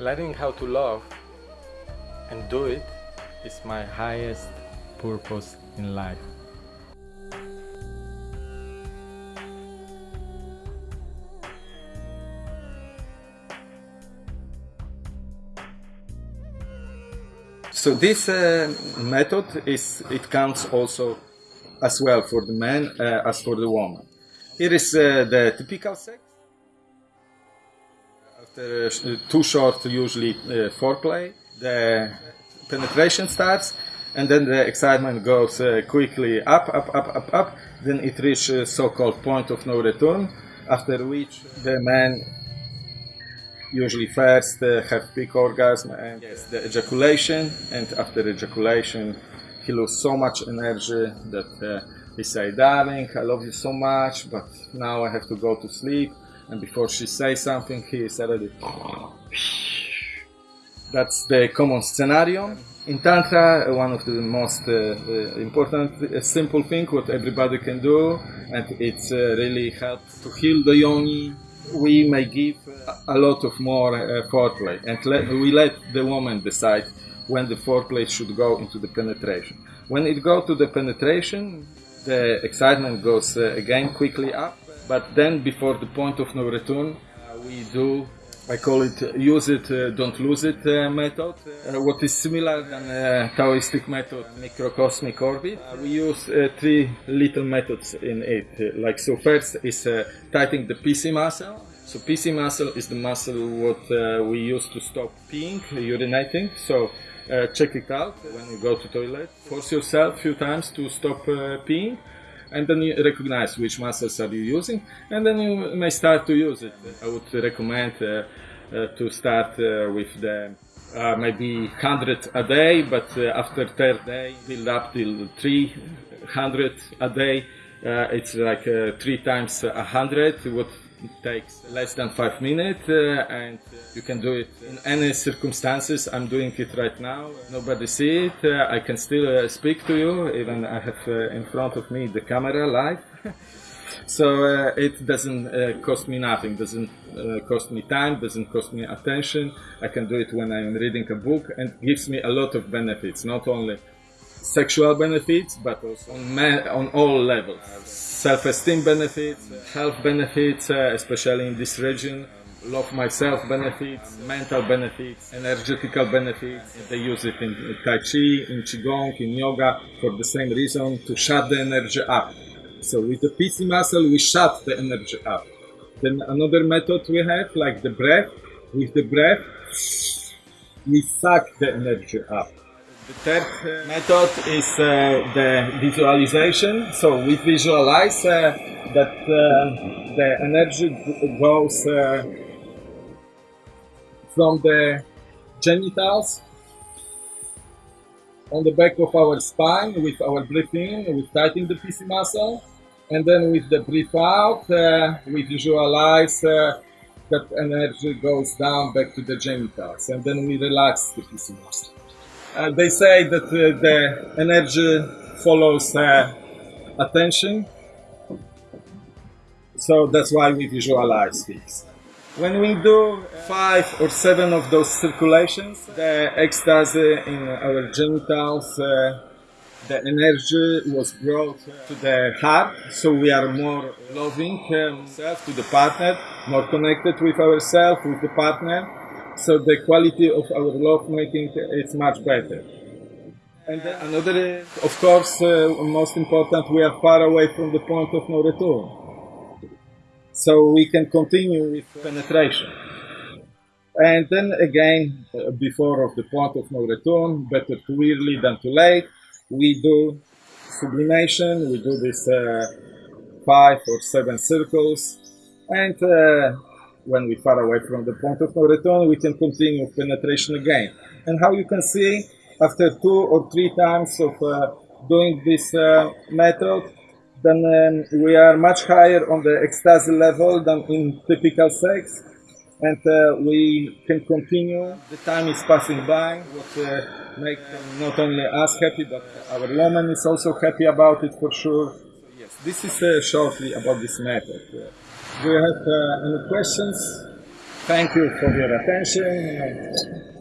learning how to love and do it is my highest purpose in life. So this uh, method is it counts also as well for the man uh, as for the woman. Here is uh, the typical sex. Uh, too short, usually uh, foreplay, the penetration starts, and then the excitement goes uh, quickly up, up, up, up, up. Then it reaches so-called point of no return, after which the man usually first uh, have peak orgasm and yes, the ejaculation, and after ejaculation he loses so much energy that uh, he say, "Darling, I love you so much, but now I have to go to sleep." And before she says something, he is already. That's the common scenario. In Tantra, one of the most uh, uh, important, uh, simple thing what everybody can do, and it's uh, really helps to heal the yoni. We may give a lot of more uh, foreplay, and let, we let the woman decide when the foreplay should go into the penetration. When it goes to the penetration, the excitement goes uh, again quickly up, but then before the point of no return, uh, we do I call it uh, use it, uh, don't lose it uh, method. Uh, what is similar than uh, Taoistic method, microcosmic orbit. we use three little methods in it. like so, first is tightening the PC muscle. So PC muscle is the muscle what we use to stop peeing, urinating. So check it out when you go to toilet. Force yourself a few times to stop peeing and then you recognize which muscles are you using, and then you may start to use it. I would recommend uh, uh, to start uh, with the uh, maybe 100 a day, but uh, after third day, build up till 300 a day. Uh, it's like three times hundred, what it takes less than five minutes, and you can do it in any circumstances. I'm doing it right now. Nobody see it. Uh, I can still uh, speak to you. Even I have uh, in front of me the camera live. so uh, it doesn't uh, cost me nothing. Doesn't uh, cost me time. Doesn't cost me attention. I can do it when I'm reading a book, and gives me a lot of benefits. Not only sexual benefits, but also on, man, on all levels. Self-esteem benefits, health benefits, uh, especially in this region love myself benefits, mental benefits, energetical benefits. They use it in Tai Chi, in Qigong, in yoga for the same reason to shut the energy up. So with the PC muscle, we shut the energy up. Then another method we have, like the breath. With the breath, we suck the energy up. The third method is uh, the visualization. So we visualize uh, that uh, the energy goes uh, from the genitals on the back of our spine with our breath in, we tighten the PC muscle, and then with the breath out, uh, we visualize uh, that energy goes down back to the genitals, and then we relax the PC muscle. Uh, they say that uh, the energy follows uh, attention, so that's why we visualize this. When we do five or seven of those circulations, the ecstasy in our genitals, uh, the energy was brought to the heart, so we are more loving ourselves to the partner, more connected with ourselves, with the partner. So the quality of our love making is much better. And another, of course, uh, most important, we are far away from the point of no return so we can continue with penetration. And then again, uh, before of the point of no return, better too early than too late, we do sublimation, we do this uh, five or seven circles, and uh, when we far away from the point of no return, we can continue penetration again. And how you can see, after two or three times of uh, doing this uh, method, then um, we are much higher on the ecstasy level than in typical sex and uh, we can continue. The time is passing by, what uh, makes not only us happy, but our woman is also happy about it for sure. Yes, this is uh, shortly about this method. Do you have uh, any questions? Thank you for your attention.